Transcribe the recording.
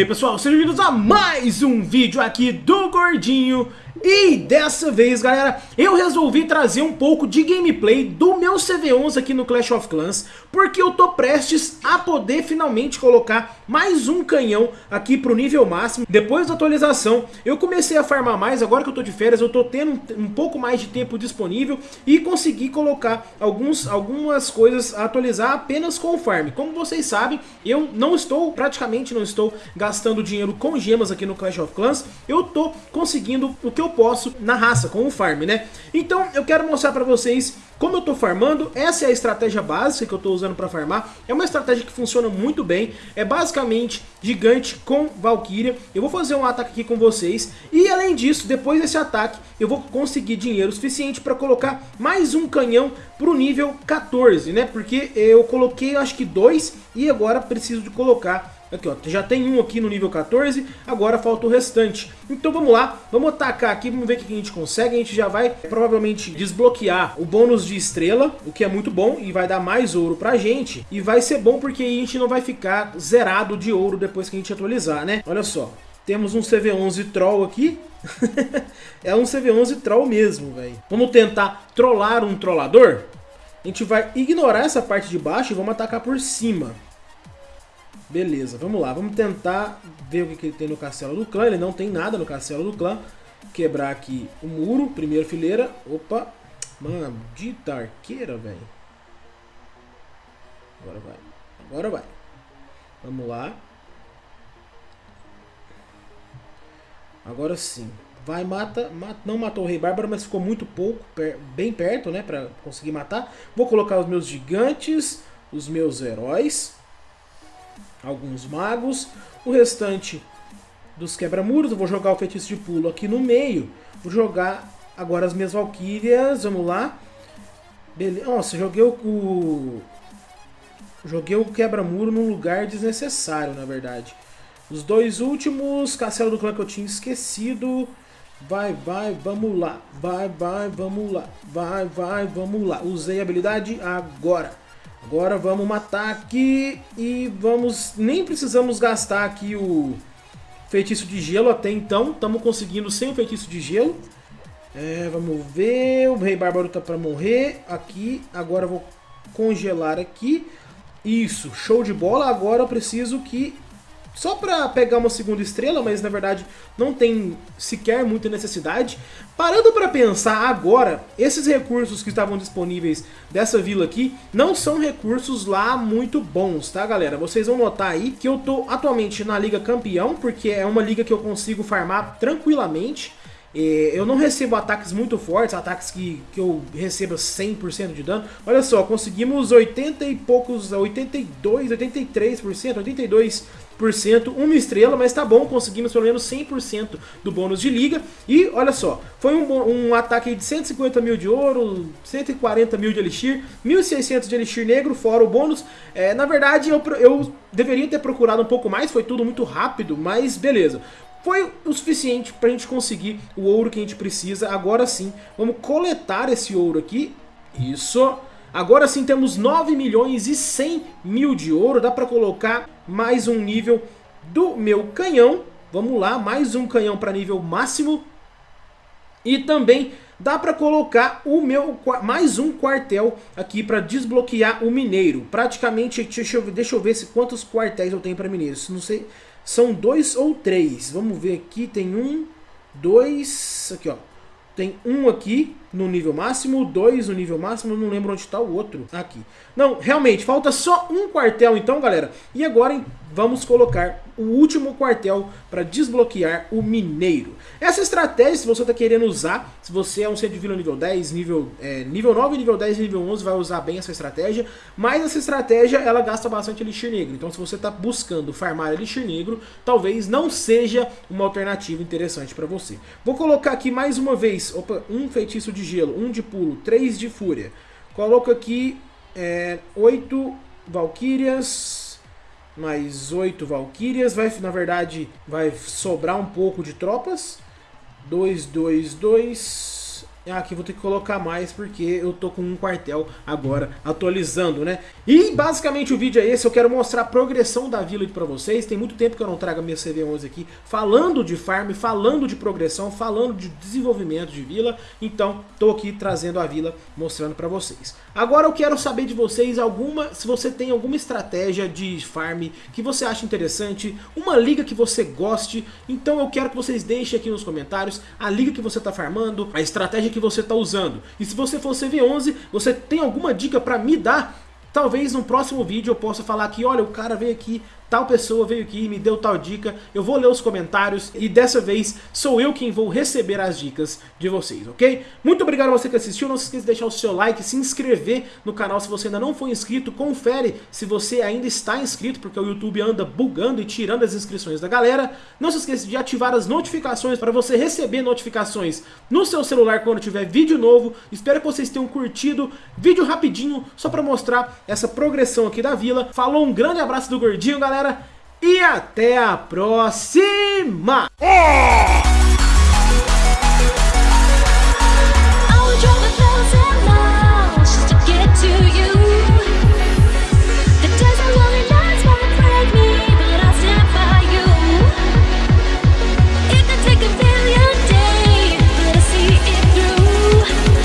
aí pessoal, sejam bem-vindos a mais um vídeo aqui do Gordinho e dessa vez, galera, eu resolvi trazer um pouco de gameplay do meu CV11 aqui no Clash of Clans, porque eu tô prestes a poder finalmente colocar mais um canhão aqui pro nível máximo. Depois da atualização, eu comecei a farmar mais, agora que eu tô de férias, eu tô tendo um, pouco mais de tempo disponível e consegui colocar alguns, algumas coisas a atualizar apenas com o farm. Como vocês sabem, eu não estou, praticamente não estou gastando dinheiro com gemas aqui no Clash of Clans, eu tô conseguindo o que eu posso na raça, com o farm, né? Então eu quero mostrar pra vocês como eu tô farmando, essa é a estratégia básica que eu tô usando pra farmar, é uma estratégia que funciona muito bem, é basicamente gigante com Valkyria, eu vou fazer um ataque aqui com vocês, e além disso, depois desse ataque, eu vou conseguir dinheiro suficiente pra colocar mais um canhão pro nível 14, né, porque eu coloquei acho que dois, e agora preciso de colocar Aqui, ó, já tem um aqui no nível 14, agora falta o restante. Então vamos lá, vamos atacar aqui, vamos ver o que a gente consegue. A gente já vai provavelmente desbloquear o bônus de estrela, o que é muito bom e vai dar mais ouro pra gente. E vai ser bom porque a gente não vai ficar zerado de ouro depois que a gente atualizar, né? Olha só, temos um CV11 Troll aqui. é um CV11 Troll mesmo, velho. Vamos tentar trollar um trollador? A gente vai ignorar essa parte de baixo e vamos atacar por cima. Beleza, vamos lá. Vamos tentar ver o que, que ele tem no castelo do clã. Ele não tem nada no castelo do clã. Quebrar aqui o muro, primeira fileira. Opa, mano, dita arqueira, velho. Agora vai, agora vai. Vamos lá. Agora sim. Vai, mata, mata, não matou o Rei Bárbaro, mas ficou muito pouco, per, bem perto, né, pra conseguir matar. Vou colocar os meus gigantes, os meus heróis alguns magos. O restante dos quebra-muros, eu vou jogar o feitiço de pulo aqui no meio. Vou jogar agora as minhas valquírias, vamos lá. Beleza. Nossa, joguei o... Joguei o quebra-muro num lugar desnecessário, na verdade. Os dois últimos, Castelo do Clã que eu tinha esquecido. Vai, vai, vamos lá. Vai, vai, vamos lá. Vai, vai, vamos lá. Usei a habilidade agora. Agora vamos matar aqui e vamos... Nem precisamos gastar aqui o feitiço de gelo até então. Estamos conseguindo sem o feitiço de gelo. É, vamos ver... O Rei Bárbaro tá para morrer aqui. Agora vou congelar aqui. Isso, show de bola. Agora eu preciso que só para pegar uma segunda estrela, mas na verdade não tem sequer muita necessidade. Parando para pensar agora, esses recursos que estavam disponíveis dessa vila aqui não são recursos lá muito bons, tá galera? Vocês vão notar aí que eu tô atualmente na Liga Campeão, porque é uma liga que eu consigo farmar tranquilamente. Eu não recebo ataques muito fortes, ataques que, que eu receba 100% de dano. Olha só, conseguimos 80 e poucos, 82, 83%, 82%, uma estrela, mas tá bom, conseguimos pelo menos 100% do bônus de liga. E olha só, foi um, um ataque de 150 mil de ouro, 140 mil de elixir, 1.600 de elixir negro, fora o bônus. É, na verdade, eu, eu deveria ter procurado um pouco mais, foi tudo muito rápido, mas beleza foi o suficiente para a gente conseguir o ouro que a gente precisa. Agora sim, vamos coletar esse ouro aqui. Isso. Agora sim temos 9 milhões e 100 mil de ouro. Dá para colocar mais um nível do meu canhão. Vamos lá, mais um canhão para nível máximo. E também dá para colocar o meu mais um quartel aqui para desbloquear o mineiro. Praticamente, deixa eu, deixa eu ver se quantos quartéis eu tenho para mineiros. Não sei, são dois ou três. Vamos ver aqui, tem um, dois, aqui ó. Tem um aqui no nível máximo, dois no nível máximo, não lembro onde está o outro. Aqui. Não, realmente, falta só um quartel então, galera. E agora vamos colocar o último quartel para desbloquear o mineiro. Essa estratégia, se você está querendo usar, se você é um centro de vila nível 10, nível, é, nível 9, nível 10 e nível 11, vai usar bem essa estratégia. Mas essa estratégia, ela gasta bastante elixir negro. Então se você está buscando farmar elixir negro, talvez não seja uma alternativa interessante para você. Vou colocar aqui mais uma vez, opa, um feitiço de gelo, um de pulo, três de fúria. Coloco aqui é, oito valquírias, mais oito valquírias. Vai, na verdade, vai sobrar um pouco de tropas. Dois, dois, dois. Aqui vou ter que colocar mais porque eu tô com um quartel agora atualizando, né? E basicamente o vídeo é esse, eu quero mostrar a progressão da Village pra vocês. Tem muito tempo que eu não trago a minha CV11 aqui falando de farm, falando de progressão, falando de desenvolvimento de vila. Então, tô aqui trazendo a vila, mostrando pra vocês. Agora eu quero saber de vocês alguma, se você tem alguma estratégia de farm que você acha interessante, uma liga que você goste, então eu quero que vocês deixem aqui nos comentários a liga que você está farmando, a estratégia que você está usando. E se você for CV11, você tem alguma dica para me dar? Talvez no próximo vídeo eu possa falar que, olha, o cara veio aqui, tal pessoa veio aqui e me deu tal dica, eu vou ler os comentários e dessa vez sou eu quem vou receber as dicas de vocês, ok? Muito obrigado a você que assistiu, não se esqueça de deixar o seu like, se inscrever no canal se você ainda não for inscrito, confere se você ainda está inscrito, porque o YouTube anda bugando e tirando as inscrições da galera. Não se esqueça de ativar as notificações para você receber notificações no seu celular quando tiver vídeo novo. Espero que vocês tenham curtido, vídeo rapidinho, só para mostrar essa progressão aqui da vila. Falou, um grande abraço do Gordinho, galera! Galera. E até a próxima! É!